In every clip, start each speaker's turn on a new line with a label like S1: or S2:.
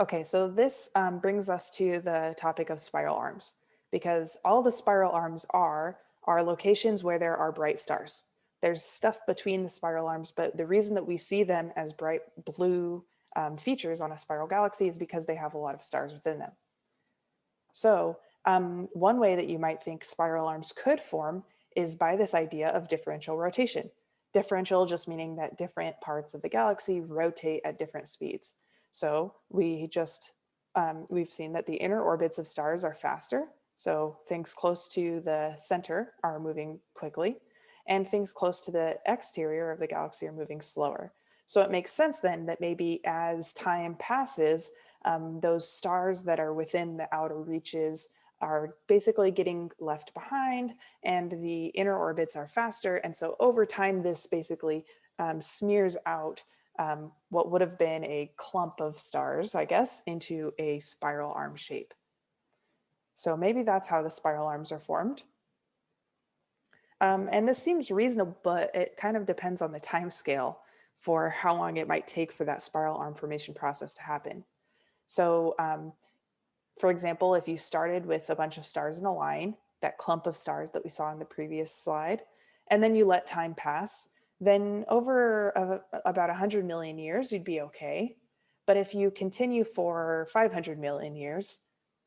S1: Okay, so this um, brings us to the topic of spiral arms because all the spiral arms are are locations where there are bright stars. There's stuff between the spiral arms, but the reason that we see them as bright blue um, features on a spiral galaxy is because they have a lot of stars within them. So um, one way that you might think spiral arms could form is by this idea of differential rotation. Differential just meaning that different parts of the galaxy rotate at different speeds. So we just, um, we've seen that the inner orbits of stars are faster. So things close to the center are moving quickly and things close to the exterior of the galaxy are moving slower. So it makes sense then that maybe as time passes, um, those stars that are within the outer reaches are basically getting left behind and the inner orbits are faster. And so over time, this basically um, smears out um, what would have been a clump of stars, I guess, into a spiral arm shape. So maybe that's how the spiral arms are formed. Um, and this seems reasonable, but it kind of depends on the time scale for how long it might take for that spiral arm formation process to happen. So um, for example, if you started with a bunch of stars in a line, that clump of stars that we saw in the previous slide, and then you let time pass, then over a, about 100 million years, you'd be okay. But if you continue for 500 million years,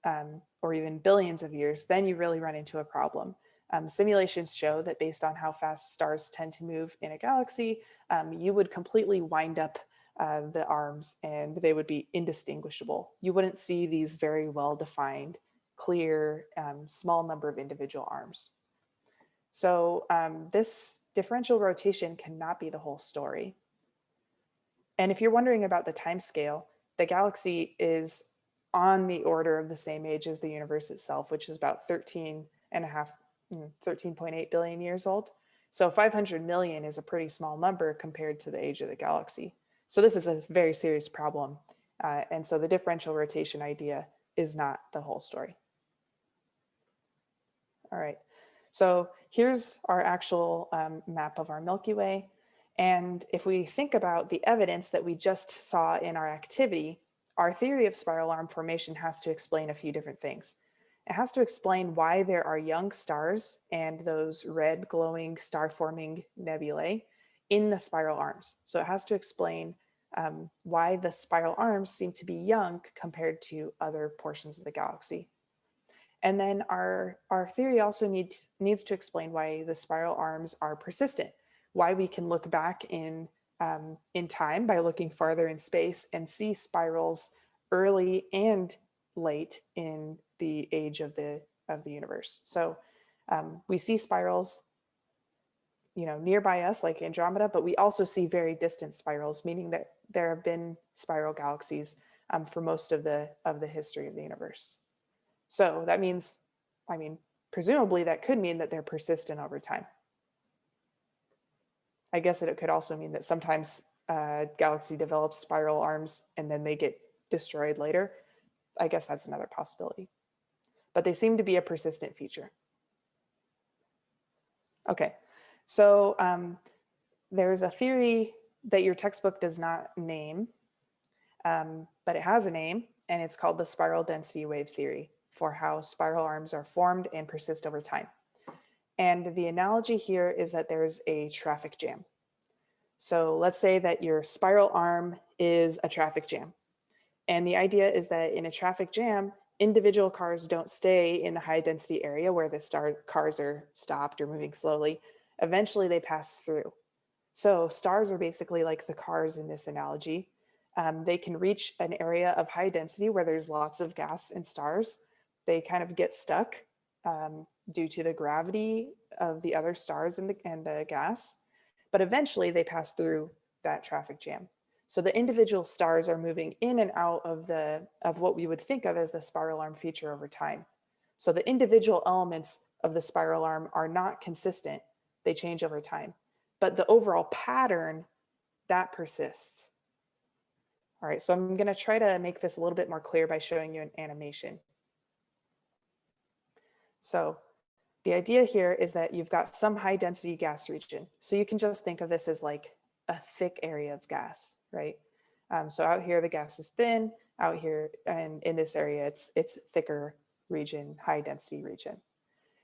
S1: um, or even billions of years, then you really run into a problem. Um, simulations show that based on how fast stars tend to move in a galaxy, um, you would completely wind up uh, the arms and they would be indistinguishable. You wouldn't see these very well defined, clear, um, small number of individual arms. So um, this differential rotation cannot be the whole story. And if you're wondering about the time scale, the galaxy is on the order of the same age as the universe itself, which is about 13 and a half 13.8 mm, years old. So 500 million is a pretty small number compared to the age of the galaxy. So this is a very serious problem. Uh, and so the differential rotation idea is not the whole story. All right, so here's our actual um, map of our Milky Way. And if we think about the evidence that we just saw in our activity, our theory of spiral arm formation has to explain a few different things. It has to explain why there are young stars and those red glowing star forming nebulae in the spiral arms. So it has to explain um, why the spiral arms seem to be young compared to other portions of the galaxy. And then our, our theory also needs, needs to explain why the spiral arms are persistent, why we can look back in, um, in time by looking farther in space and see spirals early and late in the age of the of the universe. So um, we see spirals, you know, nearby us like Andromeda, but we also see very distant spirals, meaning that there have been spiral galaxies um, for most of the of the history of the universe. So that means, I mean, presumably that could mean that they're persistent over time. I guess that it could also mean that sometimes uh, galaxy develops spiral arms and then they get destroyed later. I guess that's another possibility but they seem to be a persistent feature. Okay, so um, there's a theory that your textbook does not name, um, but it has a name and it's called the spiral density wave theory for how spiral arms are formed and persist over time. And the analogy here is that there's a traffic jam. So let's say that your spiral arm is a traffic jam. And the idea is that in a traffic jam, individual cars don't stay in the high density area where the star cars are stopped or moving slowly. Eventually they pass through. So stars are basically like the cars in this analogy. Um, they can reach an area of high density where there's lots of gas and stars. They kind of get stuck um, due to the gravity of the other stars and the, and the gas. But eventually they pass through that traffic jam. So the individual stars are moving in and out of the of what we would think of as the spiral arm feature over time. So the individual elements of the spiral arm are not consistent. They change over time, but the overall pattern that persists. All right, so I'm going to try to make this a little bit more clear by showing you an animation. So the idea here is that you've got some high density gas region. So you can just think of this as like a thick area of gas right? Um, so out here, the gas is thin out here and in this area, it's, it's thicker region, high density region.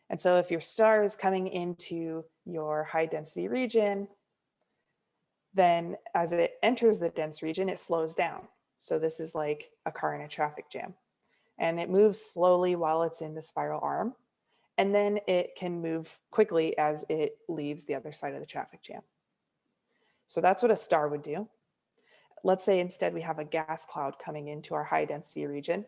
S1: And so if your star is coming into your high density region, then as it enters the dense region, it slows down. So this is like a car in a traffic jam and it moves slowly while it's in the spiral arm. And then it can move quickly as it leaves the other side of the traffic jam. So that's what a star would do. Let's say instead we have a gas cloud coming into our high density region.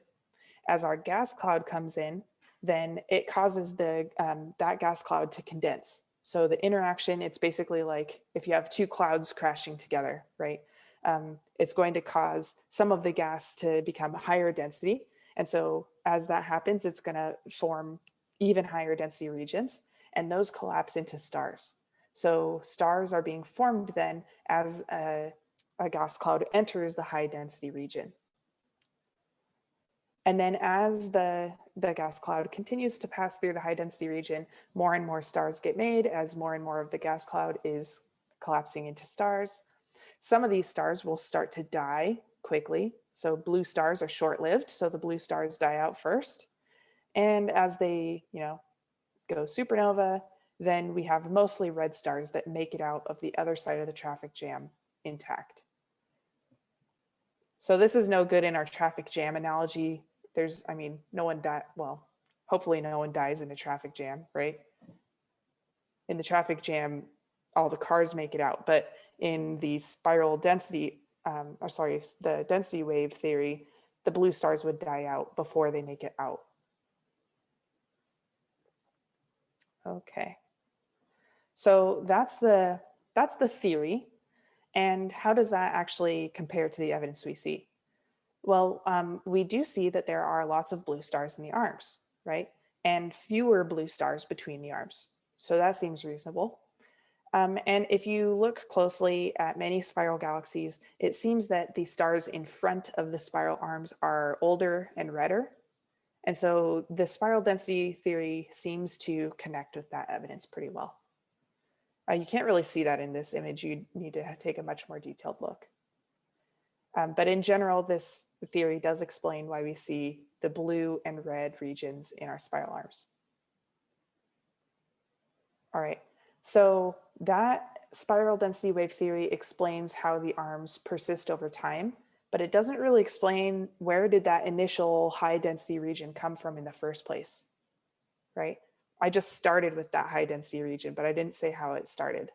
S1: As our gas cloud comes in, then it causes the um, that gas cloud to condense. So the interaction, it's basically like if you have two clouds crashing together, right? Um, it's going to cause some of the gas to become higher density. And so as that happens, it's going to form even higher density regions and those collapse into stars. So stars are being formed then as a, a gas cloud enters the high density region. And then as the, the gas cloud continues to pass through the high density region, more and more stars get made as more and more of the gas cloud is collapsing into stars. Some of these stars will start to die quickly. So blue stars are short-lived, so the blue stars die out first. And as they, you know, go supernova, then we have mostly red stars that make it out of the other side of the traffic jam intact. So this is no good in our traffic jam analogy there's, I mean, no one died. Well, hopefully no one dies in a traffic jam, right? In the traffic jam, all the cars make it out, but in the spiral density, um, or sorry, the density wave theory, the blue stars would die out before they make it out. Okay. So that's the that's the theory. And how does that actually compare to the evidence we see? Well, um, we do see that there are lots of blue stars in the arms, right? And fewer blue stars between the arms. So that seems reasonable. Um, and if you look closely at many spiral galaxies, it seems that the stars in front of the spiral arms are older and redder. And so the spiral density theory seems to connect with that evidence pretty well. Uh, you can't really see that in this image. You need to take a much more detailed look. Um, but in general, this theory does explain why we see the blue and red regions in our spiral arms. All right, so that spiral density wave theory explains how the arms persist over time, but it doesn't really explain where did that initial high density region come from in the first place, right? I just started with that high density region, but I didn't say how it started.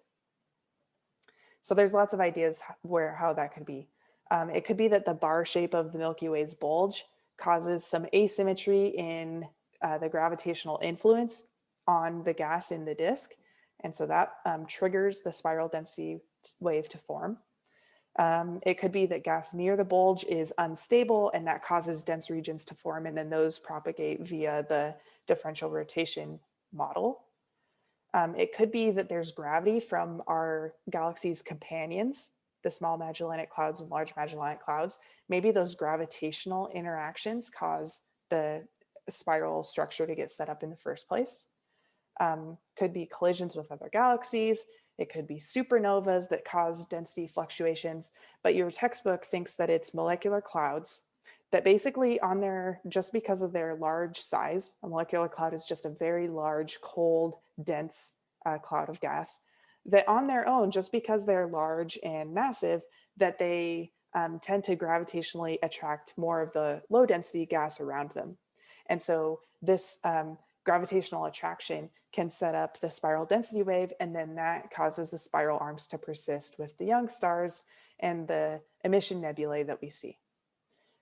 S1: So there's lots of ideas where how that could be. Um, it could be that the bar shape of the Milky Way's bulge causes some asymmetry in uh, the gravitational influence on the gas in the disk. And so that um, triggers the spiral density wave to form. Um, it could be that gas near the bulge is unstable and that causes dense regions to form and then those propagate via the differential rotation model. Um, it could be that there's gravity from our galaxy's companions the small Magellanic clouds and large Magellanic clouds, maybe those gravitational interactions cause the spiral structure to get set up in the first place. Um, could be collisions with other galaxies. It could be supernovas that cause density fluctuations, but your textbook thinks that it's molecular clouds that basically on their, just because of their large size, a molecular cloud is just a very large, cold, dense uh, cloud of gas that on their own, just because they're large and massive, that they um, tend to gravitationally attract more of the low density gas around them. And so this um, gravitational attraction can set up the spiral density wave, and then that causes the spiral arms to persist with the young stars and the emission nebulae that we see.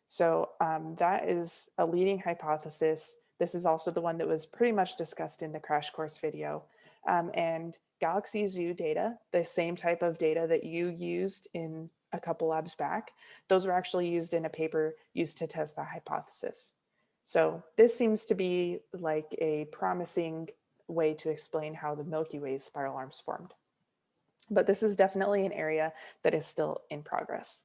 S1: So um, that is a leading hypothesis. This is also the one that was pretty much discussed in the crash course video. Um, and Galaxy Zoo data, the same type of data that you used in a couple labs back, those were actually used in a paper used to test that hypothesis. So this seems to be like a promising way to explain how the Milky Way's spiral arms formed. But this is definitely an area that is still in progress.